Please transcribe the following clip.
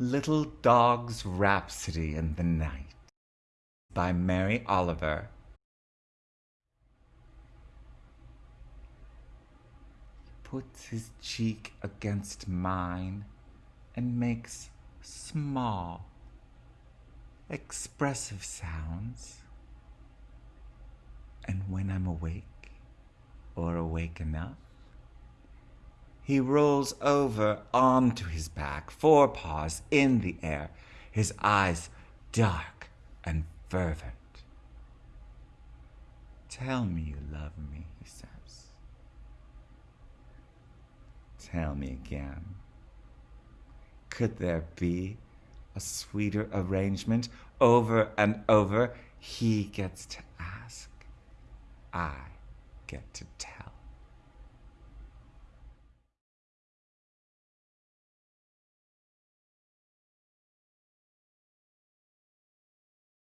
Little Dog's Rhapsody in the Night by Mary Oliver. He puts his cheek against mine and makes small, expressive sounds. And when I'm awake or awake enough, he rolls over onto his back, forepaws in the air, his eyes dark and fervent. Tell me you love me, he says. Tell me again. Could there be a sweeter arrangement? Over and over, he gets to ask. I get to tell.